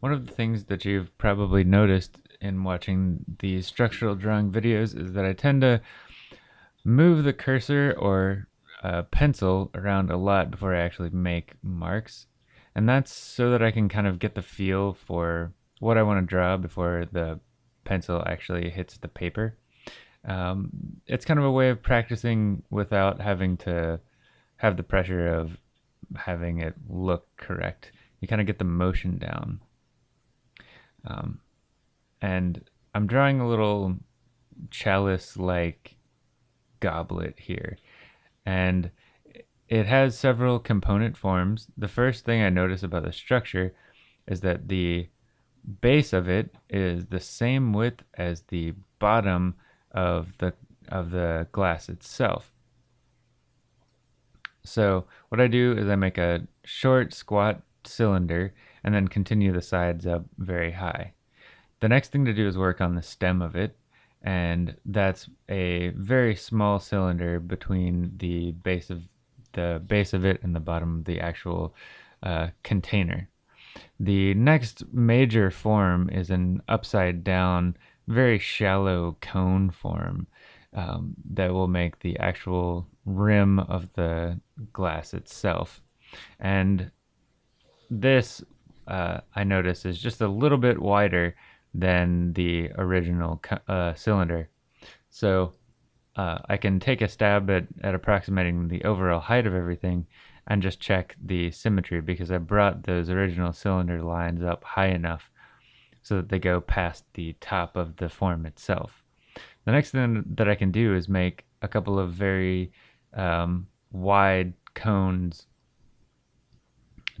One of the things that you've probably noticed in watching these structural drawing videos is that I tend to move the cursor or uh, pencil around a lot before I actually make marks. And that's so that I can kind of get the feel for what I want to draw before the pencil actually hits the paper. Um, it's kind of a way of practicing without having to have the pressure of having it look correct. You kind of get the motion down. Um, and I'm drawing a little chalice-like goblet here. And it has several component forms. The first thing I notice about the structure is that the base of it is the same width as the bottom of the of the glass itself. So what I do is I make a short squat cylinder and then continue the sides up very high. The next thing to do is work on the stem of it and that's a very small cylinder between the base of the base of it and the bottom of the actual uh, container. The next major form is an upside down, very shallow cone form um, that will make the actual rim of the glass itself. And this, uh, I notice, is just a little bit wider than the original uh, cylinder. So uh, I can take a stab at, at approximating the overall height of everything and just check the symmetry because I brought those original cylinder lines up high enough so that they go past the top of the form itself. The next thing that I can do is make a couple of very um, wide cones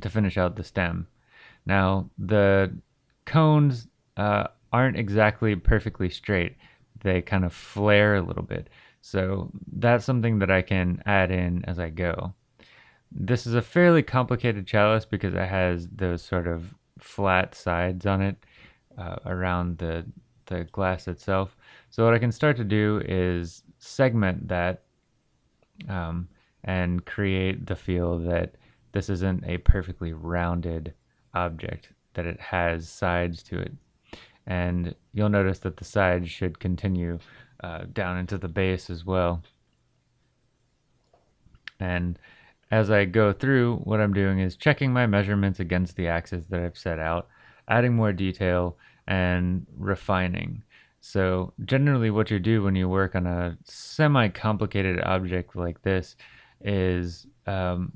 to finish out the stem. Now the cones uh, aren't exactly perfectly straight. They kind of flare a little bit. So that's something that I can add in as I go. This is a fairly complicated chalice because it has those sort of flat sides on it uh, around the, the glass itself. So what I can start to do is segment that um, and create the feel that this isn't a perfectly rounded object, that it has sides to it and you'll notice that the sides should continue uh, down into the base as well. And as I go through, what I'm doing is checking my measurements against the axes that I've set out, adding more detail, and refining. So generally what you do when you work on a semi-complicated object like this is um,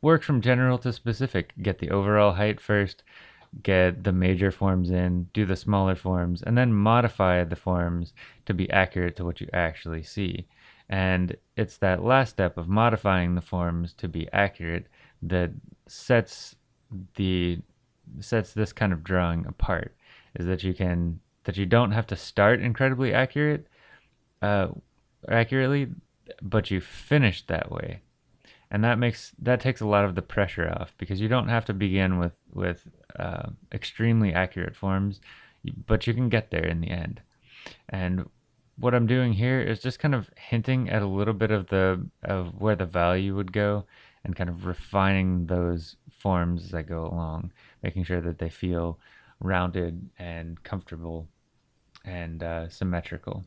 work from general to specific. Get the overall height first, get the major forms in, do the smaller forms, and then modify the forms to be accurate to what you actually see. And it's that last step of modifying the forms to be accurate that sets the sets this kind of drawing apart is that you can that you don't have to start incredibly accurate uh, accurately but you finish that way and that makes that takes a lot of the pressure off because you don't have to begin with with uh, extremely accurate forms but you can get there in the end. And what I'm doing here is just kind of hinting at a little bit of the of where the value would go and kind of refining those forms as I go along making sure that they feel rounded and comfortable and uh, symmetrical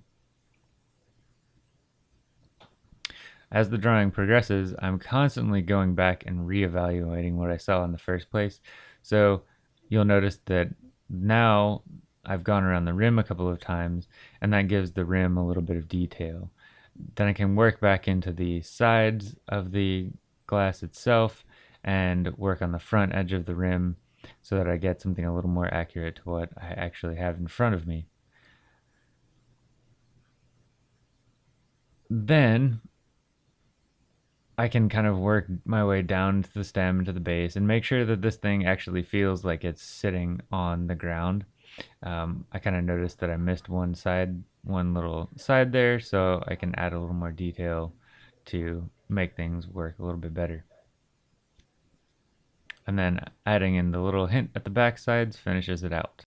As the drawing progresses, I'm constantly going back and reevaluating what I saw in the first place. So you'll notice that now I've gone around the rim a couple of times and that gives the rim a little bit of detail. Then I can work back into the sides of the glass itself and work on the front edge of the rim so that I get something a little more accurate to what I actually have in front of me. Then I can kind of work my way down to the stem to the base and make sure that this thing actually feels like it's sitting on the ground. Um, I kind of noticed that I missed one side, one little side there, so I can add a little more detail to make things work a little bit better. And then adding in the little hint at the back sides finishes it out.